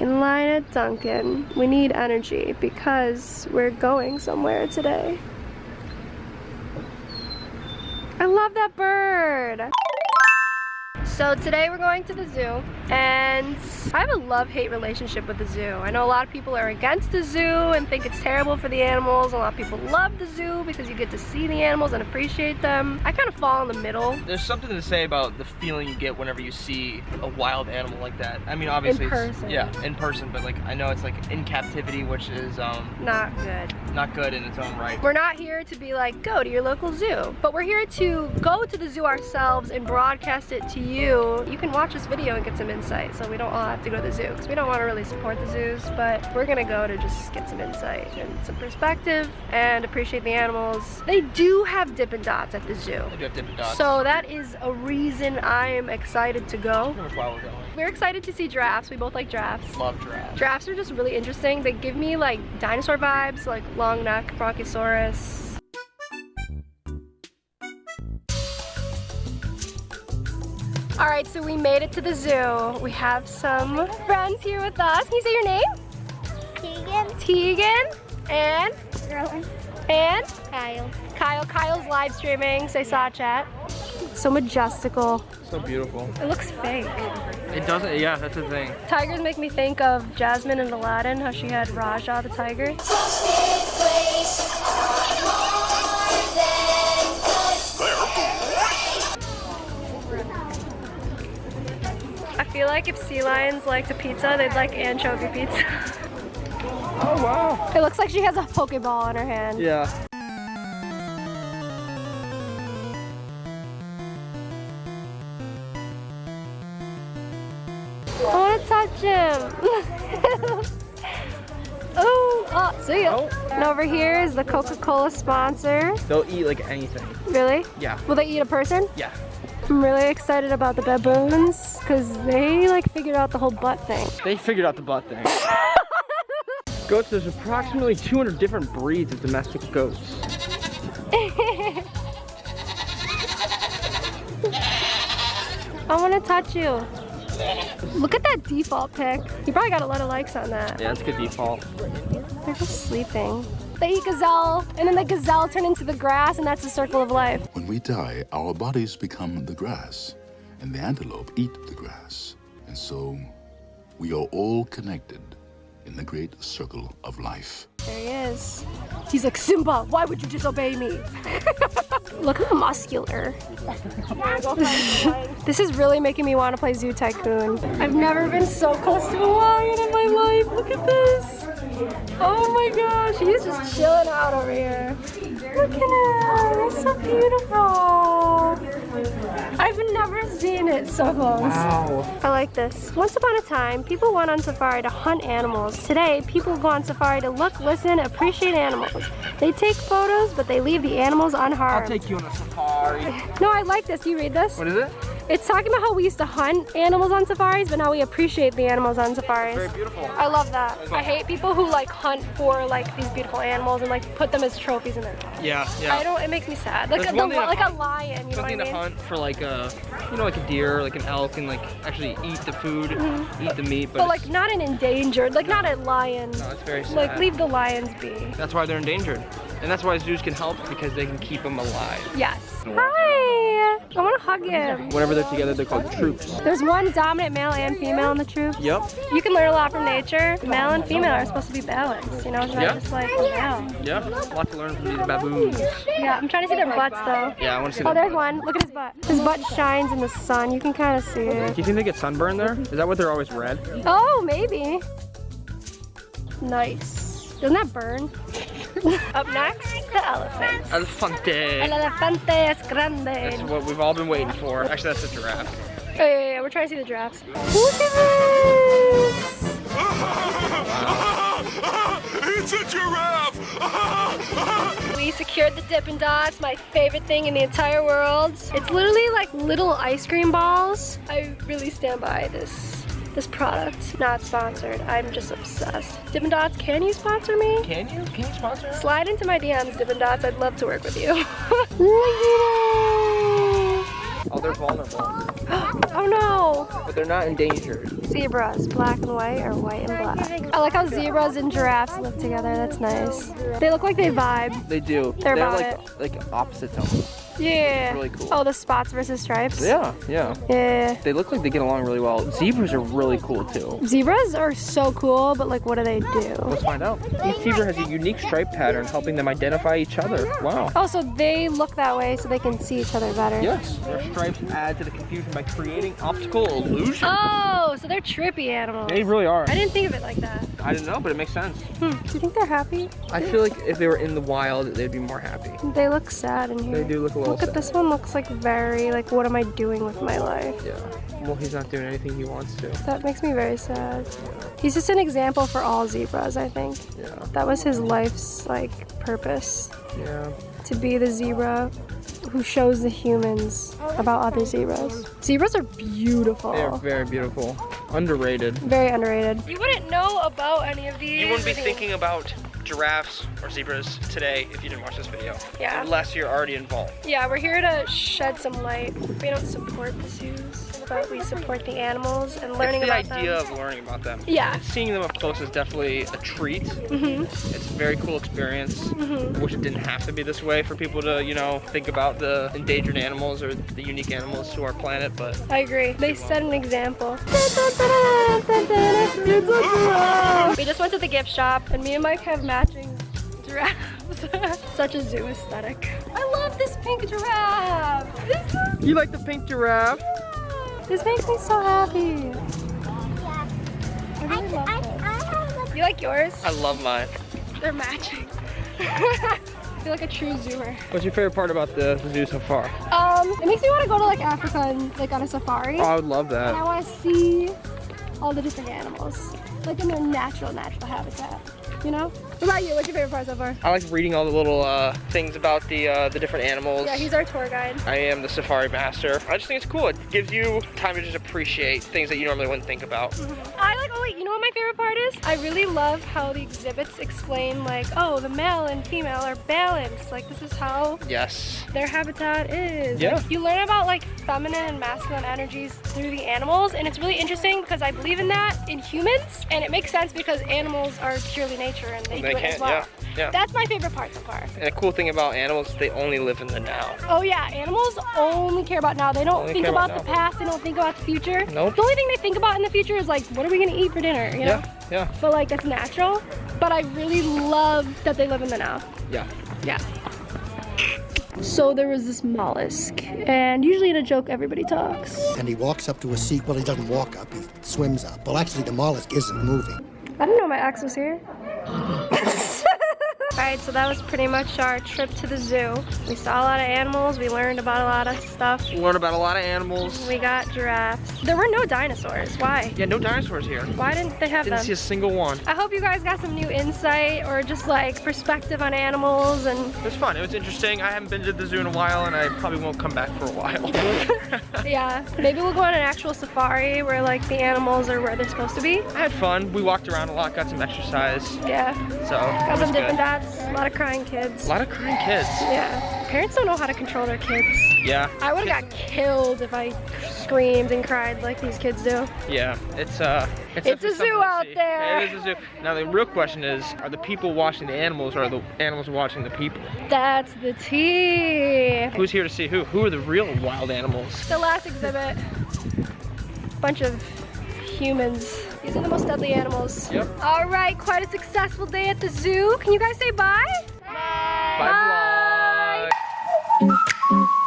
in line at Dunkin'. We need energy because we're going somewhere today. I love that bird. So today we're going to the zoo and I have a love-hate relationship with the zoo. I know a lot of people are against the zoo and think it's terrible for the animals. A lot of people love the zoo because you get to see the animals and appreciate them. I kind of fall in the middle. There's something to say about the feeling you get whenever you see a wild animal like that. I mean, obviously, in person. yeah, in person, but like I know it's like in captivity, which is um not good. Not good in its own right. We're not here to be like go to your local zoo, but we're here to go to the zoo ourselves and broadcast it to you you can watch this video and get some insight. So we don't all have to go to the zoo because we don't want to really support the zoos, but we're gonna go to just get some insight and some perspective and appreciate the animals. They do have Dippin' Dots at the zoo. They do have Dippin' Dots. So that is a reason I am excited to go. we're. We're excited to see giraffes. We both like giraffes. Love giraffes. Giraffes are just really interesting. They give me like dinosaur vibes, like long neck, Bronchosaurus, All right, so we made it to the zoo. We have some friends here with us. Can you say your name? Tegan. Tegan. And? Rowan. And? Kyle. Kyle. Kyle's live streaming, so I saw chat. So majestical. So beautiful. It looks fake. It doesn't, yeah, that's the thing. Tigers make me think of Jasmine and Aladdin, how she had Rajah the tiger. Feel like if sea lions liked a pizza, they'd like anchovy pizza. oh wow. It looks like she has a Pokeball in her hand. Yeah. I want to touch him. oh, oh, see ya. Oh. And over here is the Coca-Cola sponsor. They'll eat like anything. Really? Yeah. Will they eat a person? Yeah. I'm really excited about the baboons because they like figured out the whole butt thing. They figured out the butt thing. goats, there's approximately 200 different breeds of domestic goats. I want to touch you. Look at that default pic. You probably got a lot of likes on that. Yeah, that's good default. They're just sleeping. They eat gazelle, and then the gazelle turn into the grass, and that's the circle of life. When we die, our bodies become the grass, and the antelope eat the grass. And so, we are all connected in the great circle of life. There he is. He's like, Simba, why would you disobey me? Look how muscular. this is really making me want to play Zoo Tycoon. I've never been so close to a lion in my life. Look at this. Oh my gosh, he's just chilling out over here. Look at him, he's so beautiful. I've never seen it so close. Wow. I like this. Once upon a time, people went on safari to hunt animals. Today, people go on safari to look, listen, appreciate animals. They take photos, but they leave the animals unharmed. I'll take you on a safari. No, I like this. You read this? What is it? It's talking about how we used to hunt animals on safaris, but now we appreciate the animals on safaris. Very beautiful. I love that. I hate people who like hunt for like these beautiful animals and like put them as trophies in their house. Yeah, yeah. I don't, it makes me sad. Like, a, the, like a lion, you know Something what I mean? mean? to hunt for like a, you know, like a deer, like an elk, and like actually eat the food, mm -hmm. eat the meat. But, but like not an endangered, like not a lion. No, it's very sad. Like leave the lions be. That's why they're endangered. And that's why zoos can help because they can keep them alive. Yes. Hi! I want to hug him. Whenever they're together, they're called troops. There's one dominant male and female in the troop. Yep. You can learn a lot from nature. Male and female are supposed to be balanced, you know? It's not yep. just like oh, male. Yeah, a lot to learn from these baboons. Yeah, I'm trying to see their butts though. Yeah, I want to see Oh, there's one. Look at his butt. His butt shines in the sun. You can kind of see it. Do you think they get sunburned there? Is that what they're always red? Oh, maybe. Nice. Doesn't that burn? Up next, the elephant. Elefante. El elefante es grande. That's what we've all been waiting for. Actually, that's a giraffe. Oh, yeah, yeah, yeah. We're trying to see the giraffes. Look at this! it's a giraffe! we secured the Dippin' Dots, my favorite thing in the entire world. It's literally like little ice cream balls. I really stand by this this product. Not sponsored. I'm just obsessed. Dippin' Dots, can you sponsor me? Can you? Can you sponsor? Me? Slide into my DMs, Dippin' Dots. I'd love to work with you. oh, they're vulnerable. oh no! but they're not endangered. Zebras, black and white or white and black. I like how zebras and giraffes live together. That's nice. They look like they vibe. They do. They're about like like opposites almost. Yeah. Really cool. Oh, the spots versus stripes. Yeah, yeah. Yeah. They look like they get along really well. Zebras are really cool too. Zebras are so cool, but like, what do they do? Let's find out. Each zebra has a unique stripe pattern helping them identify each other. Wow. Oh, so they look that way so they can see each other better. Yes. Their stripes add to the confusion by creating optical illusion. Oh, so they're trippy animals. They really are. I didn't think of it like that. I didn't know, but it makes sense. Hmm. Do you think they're happy? I feel like if they were in the wild, they'd be more happy. They look sad in here. They do look a little Look at this one looks like very like what am I doing with my life? Yeah. Well, he's not doing anything he wants to. That makes me very sad. He's just an example for all zebras, I think. Yeah. That was his life's like purpose Yeah. to be the zebra who shows the humans about other zebras. Zebras are beautiful. They are very beautiful. Underrated. Very underrated. You wouldn't know about any of these. You wouldn't be thinking about giraffes or zebras today if you didn't watch this video. Yeah. Unless you're already involved. Yeah, we're here to shed some light. We don't support the zoos, but we support the animals and learning it's the about idea them. of learning about them. Yeah. And seeing them up close is definitely a treat. hmm It's a very cool experience. Mhm. I wish it didn't have to be this way for people to, you know, think about the endangered animals or the unique animals to our planet, but I agree. They set an example. We just went to the gift shop and me and Mike have matching giraffes. Such a zoo aesthetic. I love this pink giraffe. This, is- you like the pink giraffe? This makes me so happy. I I, really love I, it. I have You like yours? I love mine. They're matching. I feel like a true zoomer. What's your favorite part about the, the zoo so far? Um, it makes me want to go to like Africa and like on a safari. Oh, I would love And I want to see all the different animals, like in their natural, natural habitat. You know? What about you? What's your favorite part so far? I like reading all the little uh, things about the uh, the different animals. Yeah, he's our tour guide. I am the safari master. I just think it's cool. It gives you time to just appreciate things that you normally wouldn't think about. I like, oh wait, you know what my favorite part is? I really love how the exhibits explain like, oh, the male and female are balanced. Like this is how Yes. their habitat is. Yeah. Like, you learn about like feminine and masculine energies through the animals and it's really interesting because I believe in that in humans and it makes sense because animals are purely nature and they, They do it can't, as well. yeah, yeah. That's my favorite part so far. And the cool thing about animals, they only live in the now. Oh yeah, animals only care about now. They don't Only think care about about the past. They don't think about the future. Nope. The only thing they think about in the future is like, what are we gonna eat for dinner? You know. Yeah, yeah, But like that's natural. But I really love that they live in the now. yeah. Yeah. So there was this mollusk, and usually in a joke everybody talks. and he walks up to a seat. Well, he doesn't walk up, he swims up. Well, actually, the mollusk isn't moving. I didn't know my axe was here. Alright, so that was pretty much our trip to the zoo. We saw a lot of animals, we learned about a lot of stuff. Learn about a lot of animals. We got giraffes. There were no dinosaurs. Why? Yeah, no dinosaurs here. Why didn't they have Didn't them? see a single one. I hope you guys got some new insight or just like perspective on animals and It was fun. It was interesting. I haven't been to the zoo in a while, and I probably won't come back for a while. yeah, maybe we'll go on an actual safari where like the animals are where they're supposed to be. I had fun. We walked around a lot, got some exercise. Yeah, So got some different good. dots, a lot of crying kids. A lot of crying kids. Yeah, parents don't know how to control their kids. Yeah. I would have got killed if I screamed and cried like these kids do. Yeah, it's uh, It's definitely a zoo out there. It is a zoo. Now the real question is, are the people watching the animals, or are the animals watching the people? That's the tea. Who's here to see who? Who are the real wild animals? The last exhibit, bunch of humans. These are the most deadly animals. Yep. All right, quite a successful day at the zoo. Can you guys say bye bye? Bye, vlog.